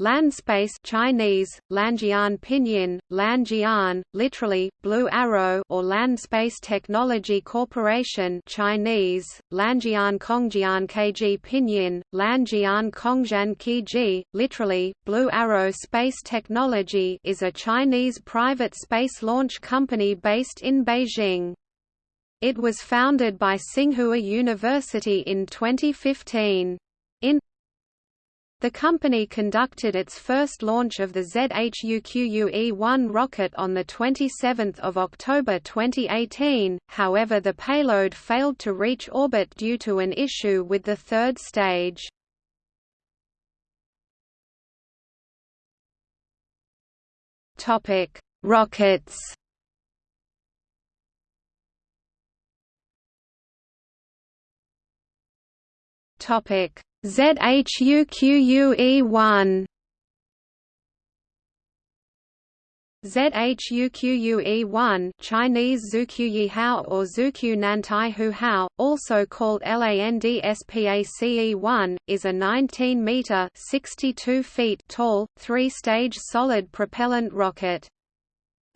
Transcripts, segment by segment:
Landspace Chinese, Lanjian Pinyin, Lanjian, literally, Blue Arrow or Landspace Technology Corporation Chinese, Lanjian Kongjian Kg Pinyin, Lanjian Kongjian Kg, literally, Blue Arrow Space Technology is a Chinese private space launch company based in Beijing. It was founded by Tsinghua University in 2015. In the company conducted its first launch of the ZHUQUE-1 rocket on 27 October 2018, however the payload failed to reach orbit due to an issue with the third stage. Rockets Topic ZHUQUE1 ZHUQUE1 Chinese Zuquyihao or Zukyu Nantai Hao, also called LANDSPACE-1, is a 19-meter (62 feet) tall, three-stage solid propellant rocket.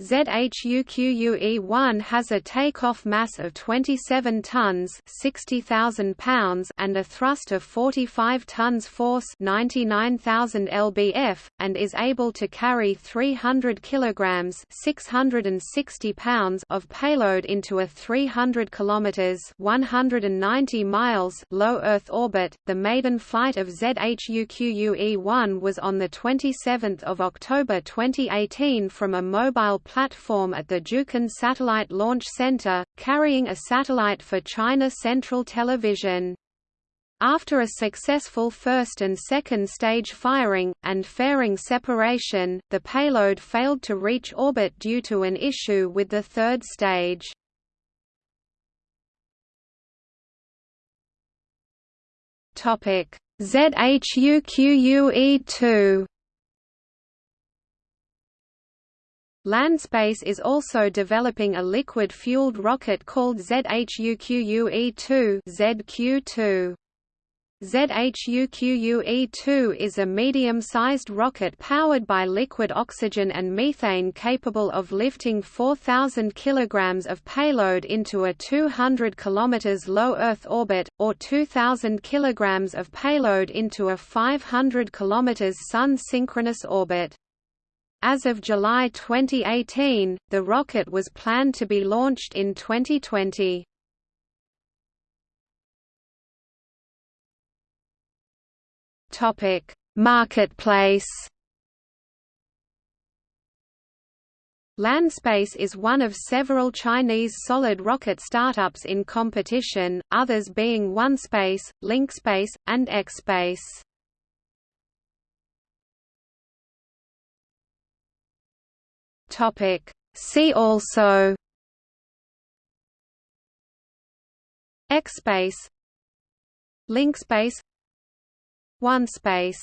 ZHUQUE-1 has a takeoff mass of 27 tons (60,000 pounds) and a thrust of 45 tons force (99,000 lbf) and is able to carry 300 kilograms (660 pounds) of payload into a 300 kilometers (190 miles) low Earth orbit. The maiden flight of ZHUQUE-1 was on the 27th of October 2018 from a mobile platform at the Jiuquan Satellite Launch Center, carrying a satellite for China Central Television. After a successful first and second stage firing, and fairing separation, the payload failed to reach orbit due to an issue with the third stage. ZHUQUE-2 Landspace is also developing a liquid-fueled rocket called ZHUQUE-2 ZQ-2. ZHUQUE-2 is a medium-sized rocket powered by liquid oxygen and methane capable of lifting 4,000 kg of payload into a 200 km low Earth orbit, or 2,000 kg of payload into a 500 km Sun-synchronous orbit. As of July 2018, the rocket was planned to be launched in 2020. Topic: Marketplace. Landspace is one of several Chinese solid rocket startups in competition, others being OneSpace, LinkSpace, and XSpace. Topic. See also X space Link space LinkSpace OneSpace